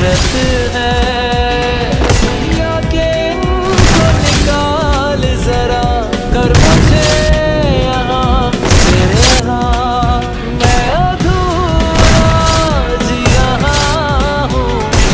आदत है